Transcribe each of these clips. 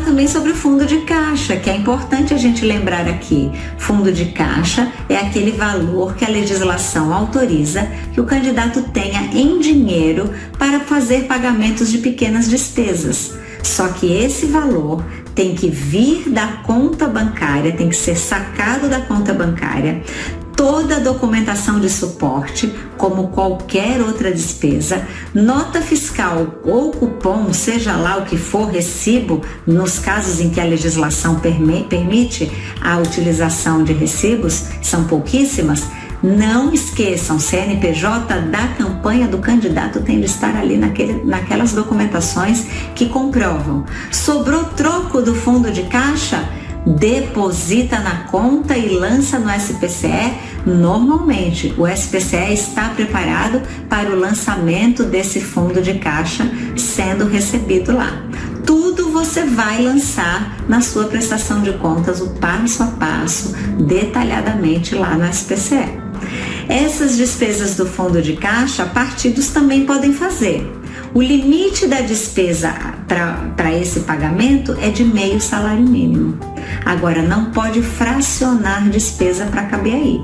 também sobre o fundo de caixa, que é importante a gente lembrar aqui. Fundo de caixa é aquele valor que a legislação autoriza que o candidato tenha em dinheiro para fazer pagamentos de pequenas despesas. Só que esse valor tem que vir da conta bancária, tem que ser sacado da conta bancária, toda a documentação de suporte, como qualquer outra despesa, nota fiscal ou cupom, seja lá o que for, recibo, nos casos em que a legislação permite a utilização de recibos, são pouquíssimas, não esqueçam, CNPJ da campanha do candidato tem de estar ali naquele, naquelas documentações que comprovam. Sobrou troco do fundo de caixa? deposita na conta e lança no SPCE, normalmente o SPCE está preparado para o lançamento desse fundo de caixa sendo recebido lá. Tudo você vai lançar na sua prestação de contas, o passo a passo, detalhadamente lá no SPCE. Essas despesas do fundo de caixa, partidos também podem fazer. O limite da despesa para esse pagamento é de meio salário mínimo. Agora, não pode fracionar despesa para caber aí.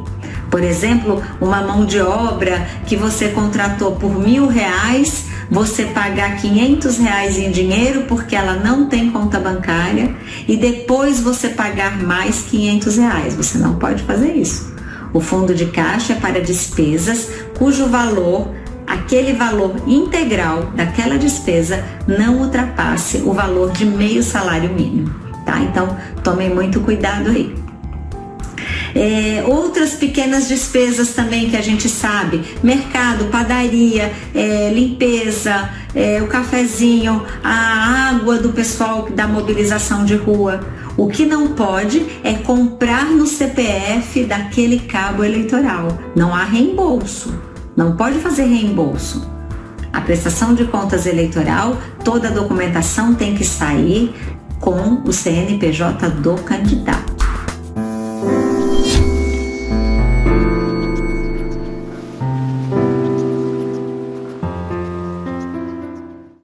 Por exemplo, uma mão de obra que você contratou por mil reais, você pagar 500 reais em dinheiro porque ela não tem conta bancária e depois você pagar mais 500 reais. Você não pode fazer isso. O fundo de caixa é para despesas cujo valor aquele valor integral daquela despesa não ultrapasse o valor de meio salário mínimo, tá? Então, tomem muito cuidado aí. É, outras pequenas despesas também que a gente sabe: mercado, padaria, é, limpeza, é, o cafezinho, a água do pessoal da mobilização de rua. O que não pode é comprar no CPF daquele cabo eleitoral. Não há reembolso. Não pode fazer reembolso. A prestação de contas eleitoral, toda a documentação tem que sair com o CNPJ do candidato.